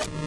you